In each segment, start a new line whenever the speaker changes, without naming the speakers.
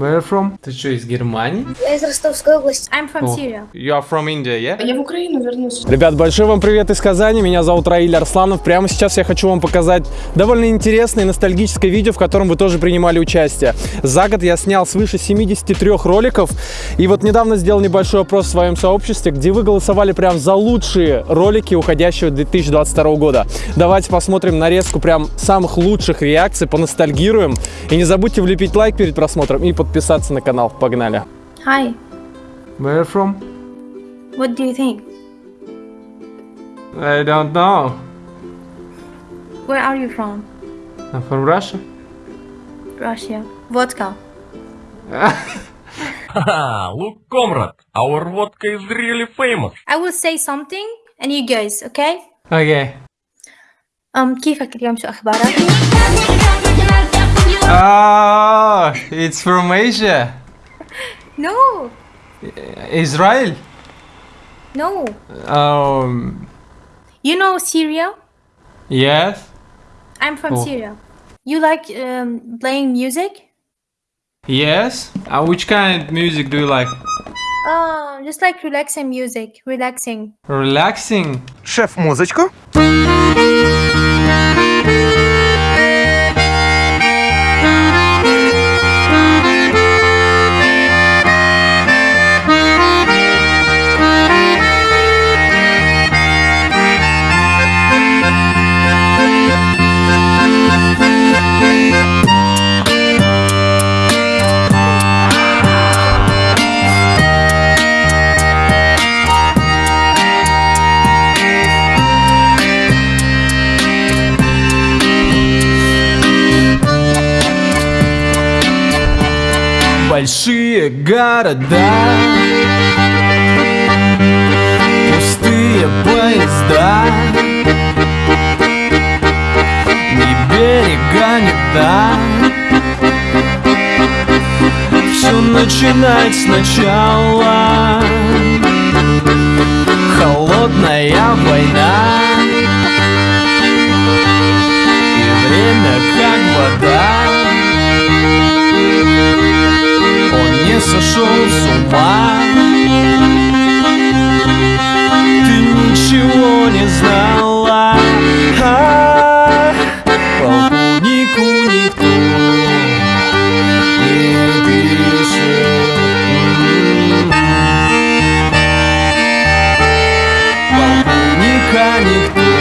Where are you from? Ты что, из Германии?
Я из Ростовской области.
I'm from
О.
Syria.
You are from India, yeah?
Я в Украину вернусь.
Ребят, большой вам привет из Казани, меня зовут Раиль Арсланов. Прямо сейчас я хочу вам показать довольно интересное и ностальгическое видео, в котором вы тоже принимали участие. За год я снял свыше 73 роликов, и вот недавно сделал небольшой опрос в своем сообществе, где вы голосовали прям за лучшие ролики уходящего 2022 года. Давайте посмотрим нарезку прям самых лучших реакций, поностальгируем. И не забудьте влепить лайк перед просмотром и подписаться на канал. Погнали!
Hi.
Where are you from?
What do you think?
I don't know.
Where are you from?
I'm from Russia.
Russia. Vodka.
Haha, look, comrade, our vodka is really famous.
I will say something and you guys, okay?
Okay.
Um, كيفك اليوم شو أخبارك؟
Oh, it's from Asia.
No,
Israel.
no.
Um,
You know Syria?
yes.
I'm from
Oh.
Syria. You like um, playing music?
Yes. Uh, which kind of music do you like?
Oh, just like relaxing music, relaxing.
Relaxing.
Шеф, музычку.
Города. Пустые поезда. Ни берега, ни дна. Все начинать сначала. Холодная война. И время как вода сошел с ума. Ты ничего не знала. А, Полковнику никто не пишет Полковника никто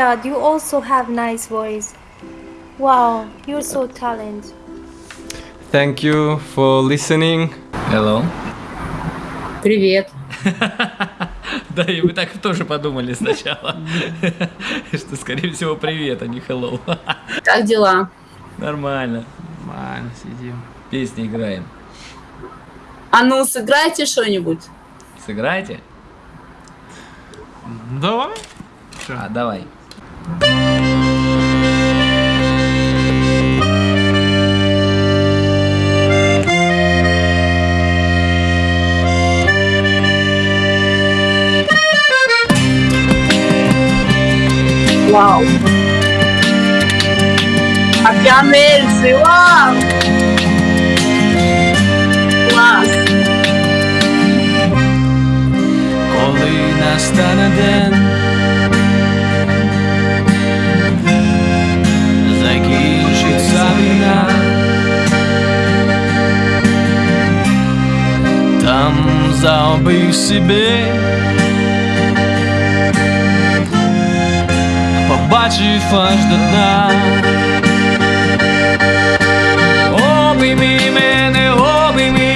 god, you also have nice voice. Wow, you're so talented.
Thank you for listening.
Hello.
Привет.
Да, и мы так тоже подумали сначала, что, скорее всего, привет, а не hello.
Как дела?
Нормально.
Нормально, сидим.
Песни играем.
А ну, сыграйте что-нибудь.
Сыграйте?
Давай.
А, давай.
Вау. Океан Эльзы, вау. Класс.
Коли настане день comes ao BCB Popaci faz de dar Oh, baby, man, oh,
baby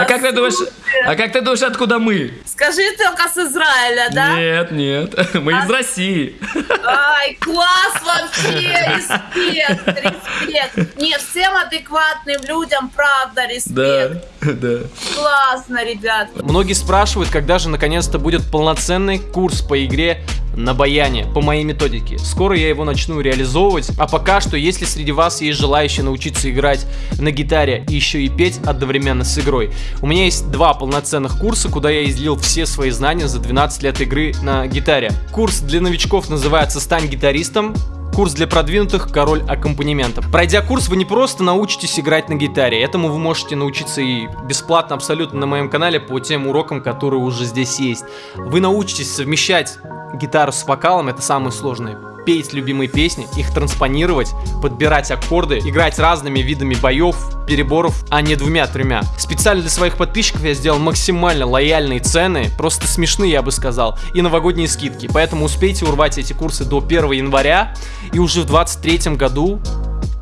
А как ты думаешь, а как ты думаешь, откуда мы?
Скажи только с Израиля, да?
Нет, нет, мы из России.
Ай, класс вообще, респект, респект. Не, всем адекватным людям, правда, респект.
Да, да.
Классно, ребят.
Многие спрашивают, когда же наконец-то будет полноценный курс по игре на баяне по моей методике. Скоро я его начну реализовывать, а пока что, если среди вас есть желающие научиться играть на гитаре и еще и петь одновременно с игрой, у меня есть два полноценных курса, куда я излил все свои знания за 12 лет игры на гитаре. Курс для новичков называется «Стань гитаристом», Курс для продвинутых «Король аккомпанемента». Пройдя курс, вы не просто научитесь играть на гитаре, этому вы можете научиться и бесплатно абсолютно на моем канале по тем урокам, которые уже здесь есть. Вы научитесь совмещать гитару с вокалом, это самое сложное. Петь любимые песни, их транспонировать, подбирать аккорды, играть разными видами боев, переборов, а не двумя-тремя. Специально для своих подписчиков я сделал максимально лояльные цены, просто смешные, я бы сказал, и новогодние скидки. Поэтому успейте урвать эти курсы до 1 января, и уже в 23 году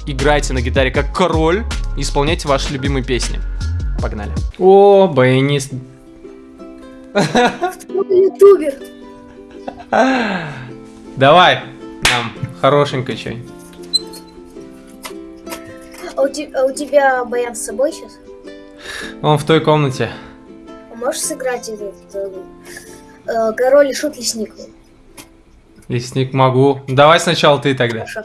играйте на гитаре как король, и исполняйте ваши любимые песни. Погнали. О, баянист.
Ютубер.
Давай нам хорошенько что
А у, те- а у тебя баян с собой сейчас?
Он в той комнате.
А можешь сыграть этот э, король и шут лесник?
Лесник могу. Давай сначала ты тогда.
Хорошо.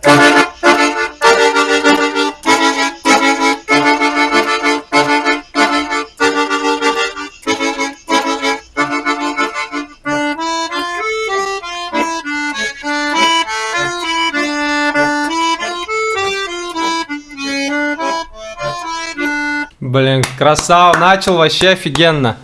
Красава, начал вообще офигенно.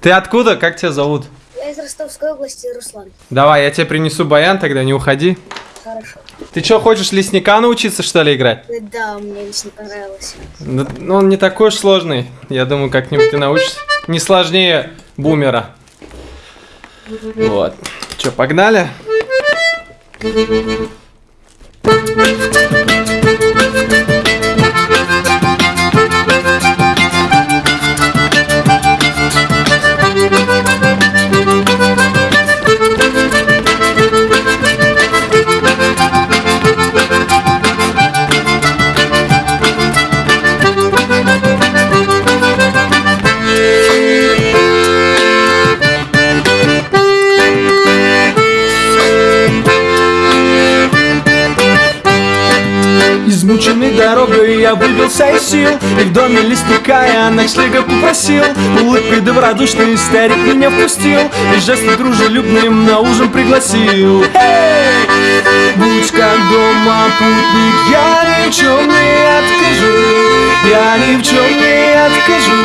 Ты откуда? Как тебя зовут?
Я из Ростовской области, Руслан.
Давай, я тебе принесу баян, тогда не уходи.
Хорошо.
Ты что, хочешь лесника научиться, что ли, играть?
Да, мне лично понравилось.
Да, ну, он не такой уж сложный. Я думаю, как-нибудь ты научишься. Не сложнее бумера. Вот. Че, погнали?
Измученный дорогой я выбился из сил И в доме лесника я ночлега попросил Улыбкой добродушный старик меня впустил И жестом дружелюбным на ужин пригласил Эй! Будь как дома путник, я ни в чем не откажу Я ни в чем не откажу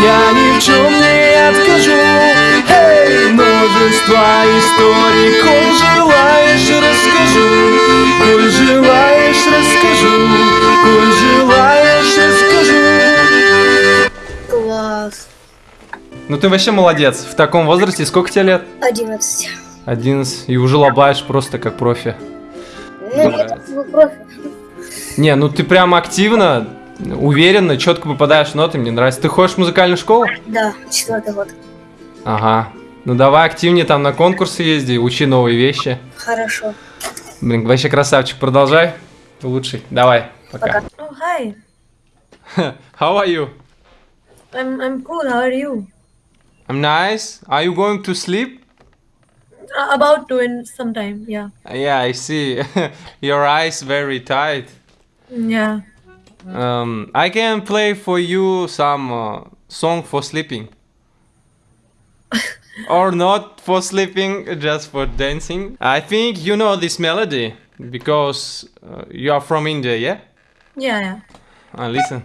Я ни в чем не откажу Эй! Множество историй, коль желаешь, расскажу Коль желаешь, расскажу Коль желаешь, расскажу
Класс.
Ну ты вообще молодец. В таком возрасте сколько тебе лет?
11.
11. И уже лобаешь просто как профи.
Ну, я профи.
Не, ну ты прям активно, уверенно, четко попадаешь в ноты, мне нравится. Ты ходишь в музыкальную школу?
Да, четвертый год.
Ага. Ну давай активнее там на конкурсы езди, учи новые вещи.
Хорошо.
Блин, вообще красавчик, продолжай. Ты лучший. Давай, пока.
Oh, hi.
How are you?
I'm I'm cool. How are you?
I'm nice. Are you going to sleep?
Uh, about to in some time. Yeah.
Yeah, I see. Your eyes very tight.
Yeah.
Um, I can play for you some uh, song for sleeping. or not for sleeping, just for dancing. I think you know this melody because uh, you are from India, yeah?
Yeah, yeah.
Uh, listen.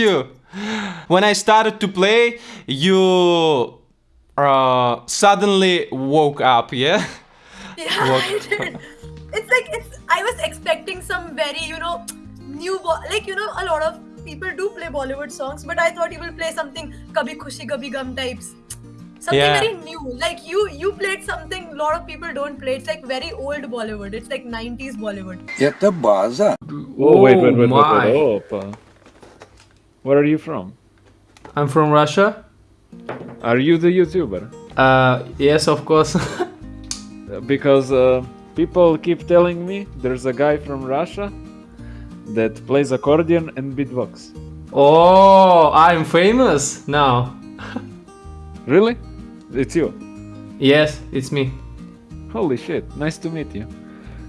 you. When I started to play, you uh, suddenly woke up, yeah?
Yeah,
woke.
I did. It's like, it's, I was expecting some very, you know, new, like, you know, a lot of people do play Bollywood songs, but I thought you will play something Kabhi Khushi Kabhi Gum types. Something
yeah.
very new. Like you you played something a lot of people don't play. It's like very old Bollywood. It's like 90s Bollywood.
Yeah, the baza.
Oh, wait, wait, wait,
my.
wait, wait, oh wait. Where are you from?
I'm from Russia.
Are you the YouTuber?
Uh, yes, of course.
Because uh, people keep telling me there's a guy from Russia that plays accordion and beatbox.
oh, I'm famous now.
Really? It's you.
Yes, it's me.
Holy shit! Nice to meet you.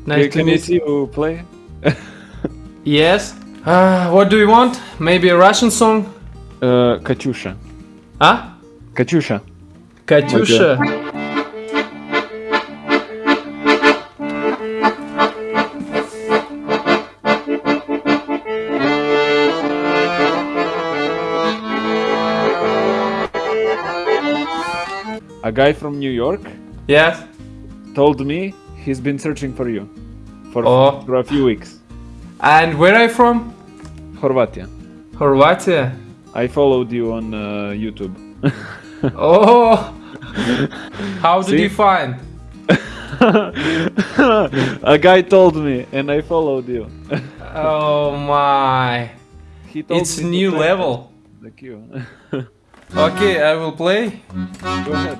Nice
Can-
to
can
meet
you see you play?
Yes. Uh, what do you want? Maybe a Russian song?
Uh, Katyusha.
Huh?
Katyusha.
Katyusha.
A guy from New York
Yes.
told me he's been searching for you for,
Oh.
for a few weeks.
And where are you from?
Horvatia.
Horvatia.
I followed you on uh, YouTube.
Oh. How did
See?
you find?
a guy told me, and I followed you.
Oh my.
he told
It's new level.
The queue.
Okay, I will play.
Go ahead.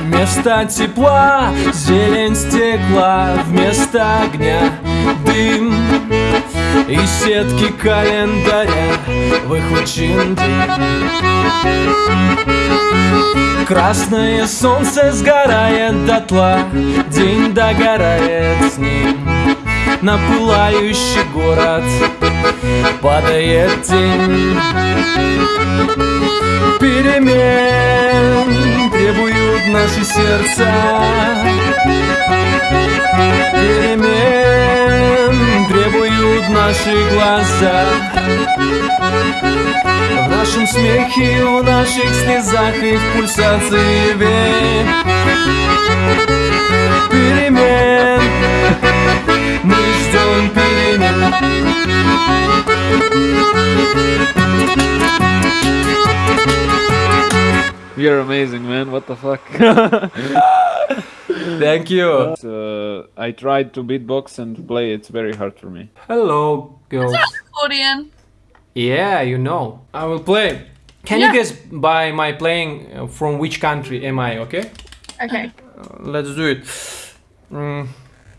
Вместо тепла зелень стекла Вместо огня дым И сетки календаря выхвачен день Красное солнце сгорает дотла День догорает с ним. На пылающий город падает тень Перемен требуют наши сердца. Перемен требуют наши глаза В нашем смехе, в наших слезах и в пульсации век Перемен Мы ждем перемен
You're amazing, man. What the fuck?
Thank you.
uh, I tried to beatbox and play. It's very hard for me.
Hello, girls.
Accordion.
Yeah, you know. I will play. Can
Yeah.
you guess by my playing uh, from which country am I, okay?
Okay.
Let's do it. Mm.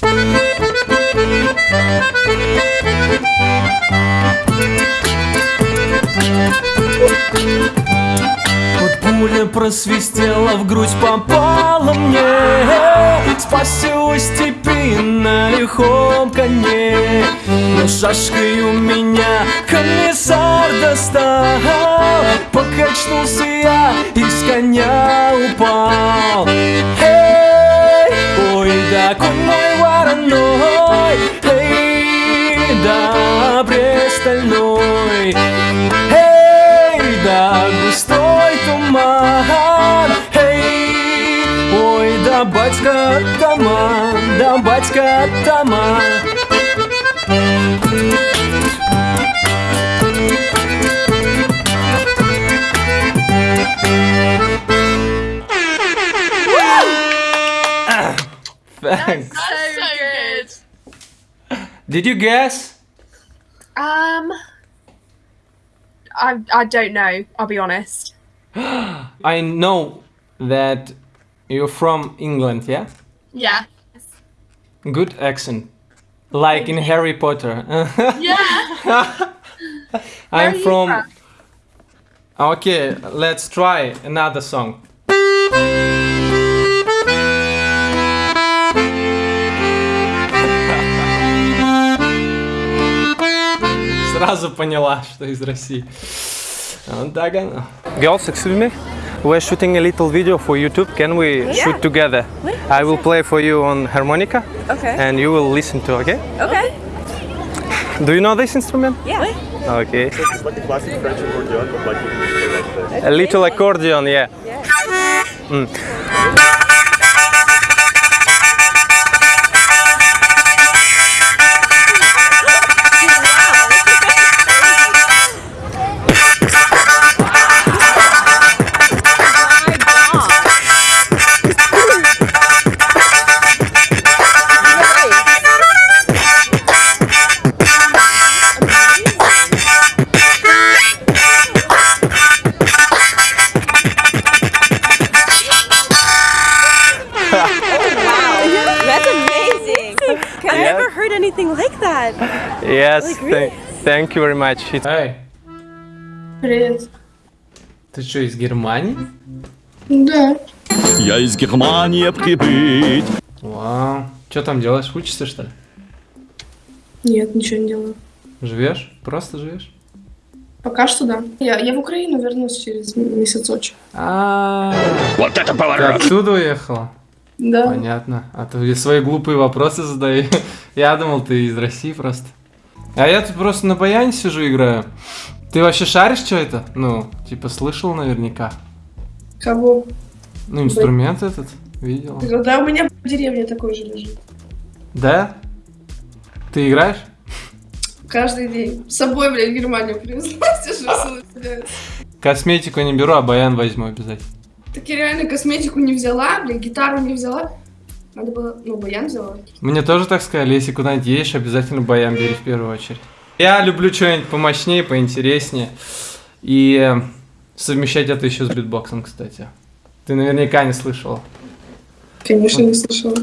Пуля просвистела, в грудь попала мне. Спасся у степи на лихом коне Но шашкой у меня комиссар достал. Покачнулся я и с коня упал. Эй, ой, да конь мой вороной. Эй, да престольной. Эй, да густой батька атаман Да батька атаман
Thanks.
So good.
Did you guess?
Um, I I don't know. I'll be honest.
I know that you're from England, yeah?
Yeah.
Good accent. Like in Harry Potter.
yeah.
I'm from...
from?
Okay, let's try another song.
Сразу поняла, что из России. Вот так оно.
Girls, excuse me. We're shooting a little video for YouTube. Can we shoot together? I will play for you on harmonica,
Okay.
and you will listen to. Okay?
Okay.
Do you know this instrument?
Yeah.
Okay.
It's like a classic French accordion, but like you can play like the
A little accordion, yeah. Mm.
Anything like that.
Yes.
Like,
thank,
really?
thank you very much. It-
Эй,
Привет.
ты что, из Германии?
Да.
Я из Германии прибыть.
Вау. Что там делаешь? Учишься, что ли?
Нет, ничего не делаю.
Живешь? Просто живешь?
Пока что да. Я, я в Украину вернусь через месяц очень.
А,
Вот это
ты
поворот!
оттуда уехала?
Да.
Понятно. А я свои глупые вопросы задаю. Я думал, ты из России просто. А я тут просто на баяне сижу играю. Ты вообще шаришь, что это? Ну, типа слышал наверняка.
Кого?
Ну, инструмент этот видел.
Да, у меня в деревне такой же лежит.
Да? Ты играешь?
Каждый день. С собой, блядь, в Германию привезла. Сижу.
Косметику не беру, а баян возьму обязательно.
Так я реально косметику не взяла, блядь, гитару не взяла. Надо было, ну, баян взяла.
Мне тоже так сказали, если куда-нибудь едешь, обязательно баян бери в первую очередь. Я люблю что-нибудь помощнее, поинтереснее. И э, совмещать это еще с битбоксом, кстати. Ты наверняка не слышала.
Конечно, не слышала.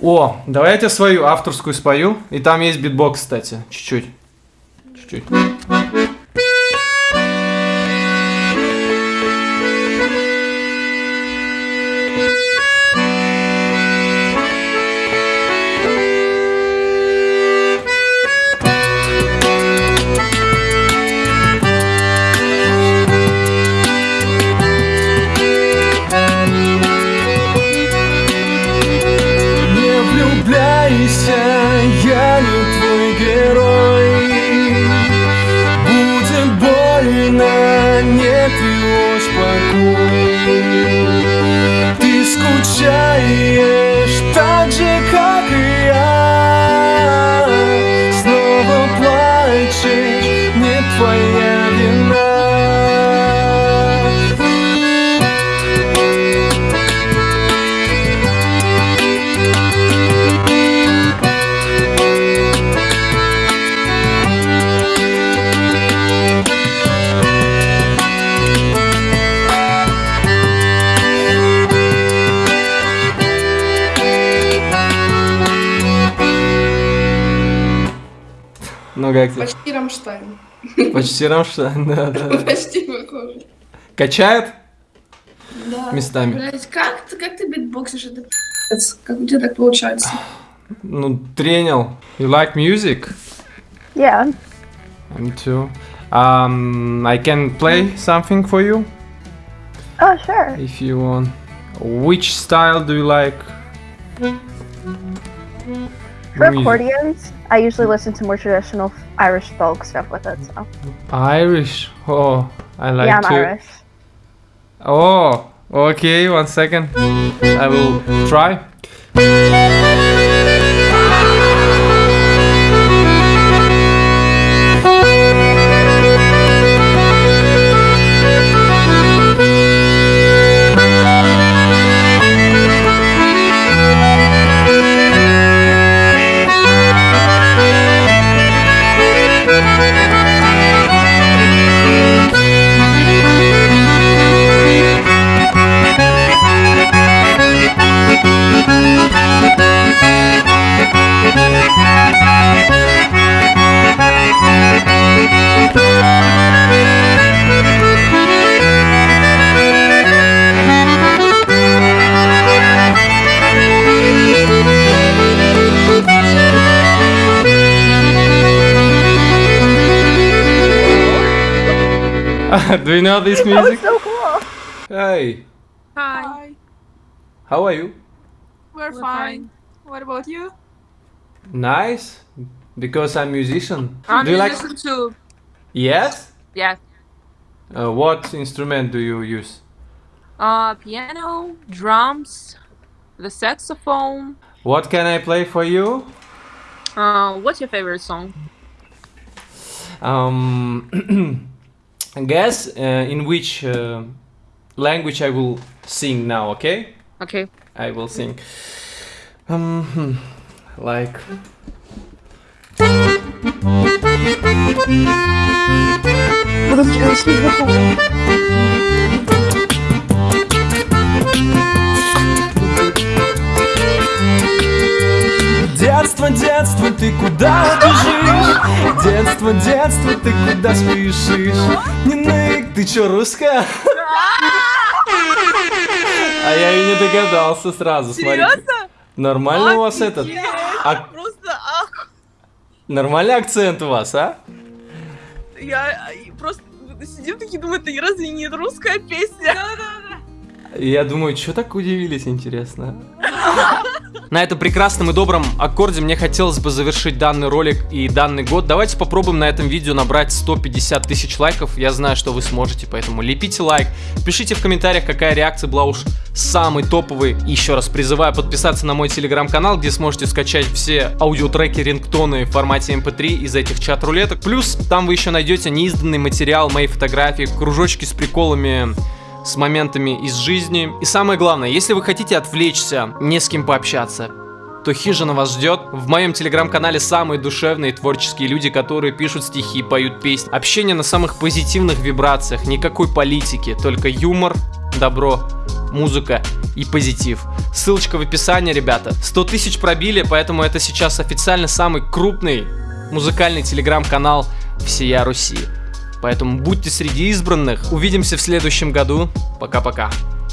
О, давай я тебе свою авторскую спою. И там есть битбокс, кстати. Чуть-чуть. Чуть-чуть. Тебе?
Почти Рамштайн.
Почти Рамштайн, да, да.
Почти похоже.
Качает?
Да.
Местами.
Блять, как ты, как ты битбоксишь? Это пи***ц. Как у тебя так получается?
Ну, тренил. You like music?
Yeah.
Me too. Um, I can play something for you
Oh, sure.
if you want. Which style do you like?
For accordions, I usually listen to more traditional Irish folk stuff with it. So
Irish. Oh, I like
yeah, I'm
to.
Irish.
Oh, okay. One second. I will try. Do you know this music?
so cool.
Hey,
Hi.
how are you?
We're, fine. What about you?
Nice. Because I'm musician.
I'm
do you like?
musician too.
Yes.
Yeah.
Uh, what instrument do you use?
Uh, piano, drums, the saxophone.
What can I play for you?
Uh, what's your favorite song?
Um, guess uh, in which uh, language I will sing now. Okay.
Okay.
I will sing. Um, hmm, like.
Детство, детство, ты куда бежишь? Детство, детство, ты куда спешишь? Не нык,
Ты чё, русская? А я и не догадался сразу, смотри. Нормально у вас этот? А-
Просто ах,
Нормальный акцент у вас, а?
я просто сидим такие, думаю, это разве не русская песня?
Я думаю, что так удивились, интересно. На этом прекрасном и добром аккорде мне хотелось бы завершить данный ролик и данный год. Давайте попробуем на этом видео набрать 150 тысяч лайков. Я знаю, что вы сможете, поэтому лепите лайк. Пишите в комментариях, какая реакция была уж самый топовый. Еще раз призываю подписаться на мой телеграм-канал, где сможете скачать все аудиотреки, рингтоны в формате MP3 из этих чат-рулеток. Плюс там вы еще найдете неизданный материал, мои фотографии, кружочки с приколами с моментами из жизни. И самое главное, если вы хотите отвлечься, не с кем пообщаться, то хижина вас ждет. В моем телеграм-канале самые душевные творческие люди, которые пишут стихи, поют песни. Общение на самых позитивных вибрациях, никакой политики, только юмор, добро, музыка и позитив. Ссылочка в описании, ребята. 100 тысяч пробили, поэтому это сейчас официально самый крупный музыкальный телеграм-канал всея Руси. Поэтому будьте среди избранных. Увидимся в следующем году. Пока-пока.